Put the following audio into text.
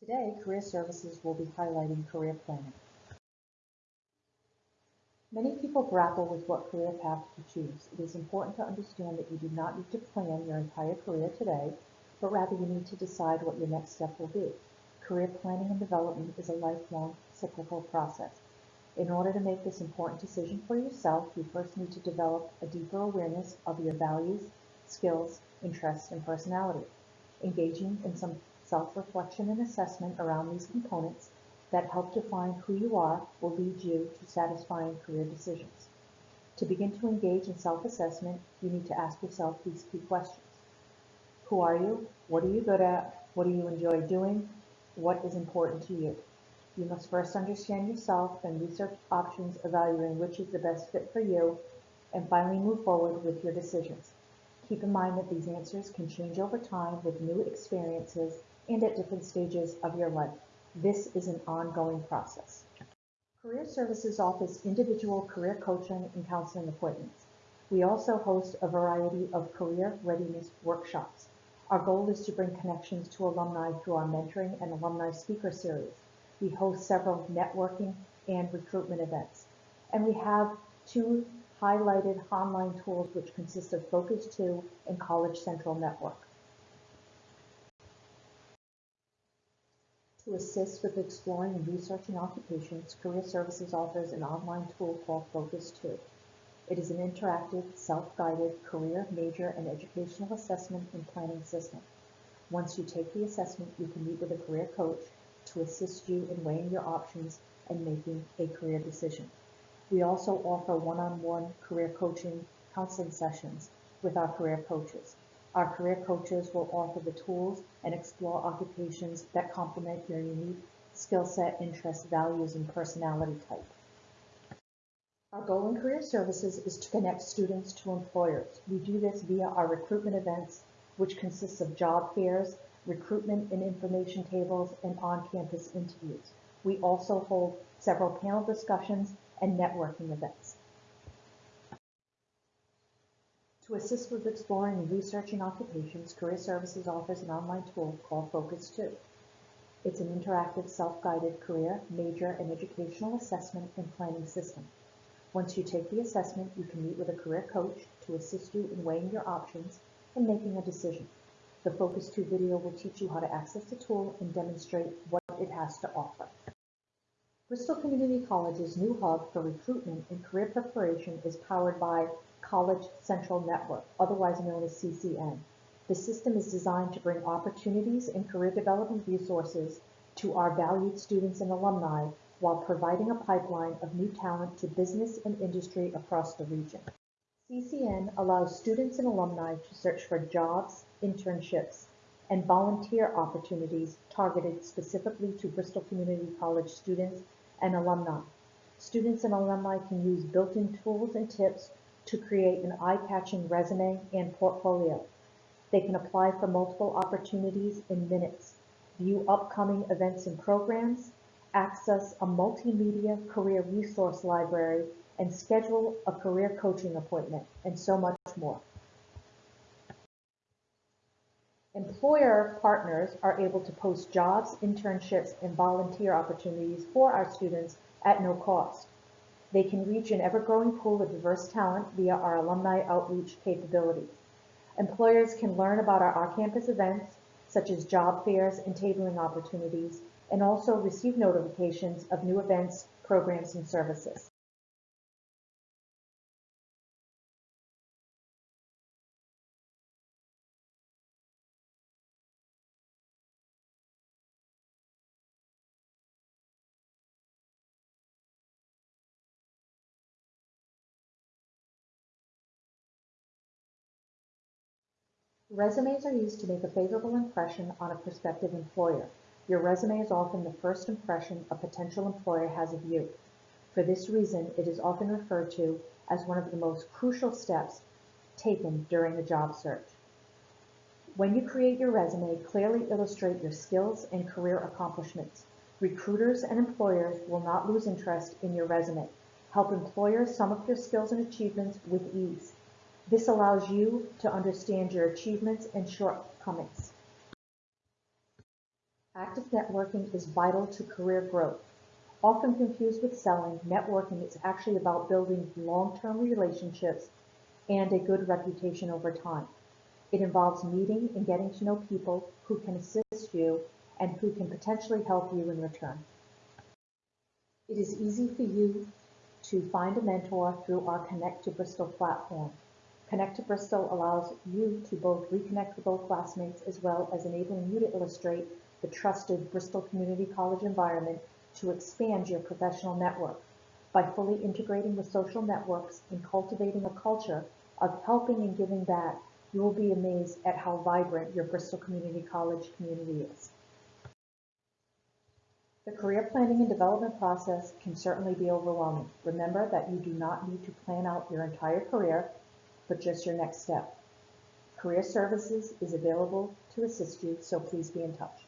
Today, Career Services will be highlighting career planning. Many people grapple with what career path to choose. It is important to understand that you do not need to plan your entire career today, but rather you need to decide what your next step will be. Career planning and development is a lifelong cyclical process. In order to make this important decision for yourself, you first need to develop a deeper awareness of your values, skills, interests, and personality. Engaging in some self-reflection and assessment around these components that help define who you are will lead you to satisfying career decisions. To begin to engage in self-assessment, you need to ask yourself these key questions. Who are you? What are you good at? What do you enjoy doing? What is important to you? You must first understand yourself and research options evaluating which is the best fit for you, and finally move forward with your decisions. Keep in mind that these answers can change over time with new experiences and at different stages of your life. This is an ongoing process. Career Services offers individual career coaching and counseling appointments. We also host a variety of career readiness workshops. Our goal is to bring connections to alumni through our mentoring and alumni speaker series. We host several networking and recruitment events. And we have two highlighted online tools which consist of Focus 2 and College Central Network. To assist with exploring and researching occupations, Career Services offers an online tool called Focus 2. It is an interactive, self-guided career, major, and educational assessment and planning system. Once you take the assessment, you can meet with a career coach to assist you in weighing your options and making a career decision. We also offer one-on-one career coaching counseling sessions with our career coaches. Our career coaches will offer the tools and explore occupations that complement your unique skill set, interests, values, and personality type. Our goal in career services is to connect students to employers. We do this via our recruitment events, which consists of job fairs, recruitment and information tables, and on-campus interviews. We also hold several panel discussions and networking events. To assist with exploring and researching occupations, Career Services offers an online tool called Focus 2. It's an interactive, self-guided career, major, and educational assessment and planning system. Once you take the assessment, you can meet with a career coach to assist you in weighing your options and making a decision. The Focus 2 video will teach you how to access the tool and demonstrate what it has to offer. Bristol Community College's new hub for recruitment and career preparation is powered by College Central Network, otherwise known as CCN. The system is designed to bring opportunities and career development resources to our valued students and alumni while providing a pipeline of new talent to business and industry across the region. CCN allows students and alumni to search for jobs, internships, and volunteer opportunities targeted specifically to Bristol Community College students and alumni. Students and alumni can use built-in tools and tips to create an eye-catching resume and portfolio. They can apply for multiple opportunities in minutes, view upcoming events and programs, access a multimedia career resource library, and schedule a career coaching appointment, and so much more. Employer partners are able to post jobs, internships, and volunteer opportunities for our students at no cost. They can reach an ever-growing pool of diverse talent via our alumni outreach capabilities. Employers can learn about our on-campus events, such as job fairs and tabling opportunities, and also receive notifications of new events, programs, and services. Resumes are used to make a favorable impression on a prospective employer. Your resume is often the first impression a potential employer has of you. For this reason, it is often referred to as one of the most crucial steps taken during a job search. When you create your resume, clearly illustrate your skills and career accomplishments. Recruiters and employers will not lose interest in your resume. Help employers sum up your skills and achievements with ease. This allows you to understand your achievements and shortcomings. Active networking is vital to career growth. Often confused with selling, networking is actually about building long-term relationships and a good reputation over time. It involves meeting and getting to know people who can assist you and who can potentially help you in return. It is easy for you to find a mentor through our Connect to Bristol platform. Connect to Bristol allows you to both reconnect with old classmates as well as enabling you to illustrate the trusted Bristol Community College environment to expand your professional network. By fully integrating with social networks and cultivating a culture of helping and giving back, you will be amazed at how vibrant your Bristol Community College community is. The career planning and development process can certainly be overwhelming. Remember that you do not need to plan out your entire career, but just your next step. Career Services is available to assist you, so please be in touch.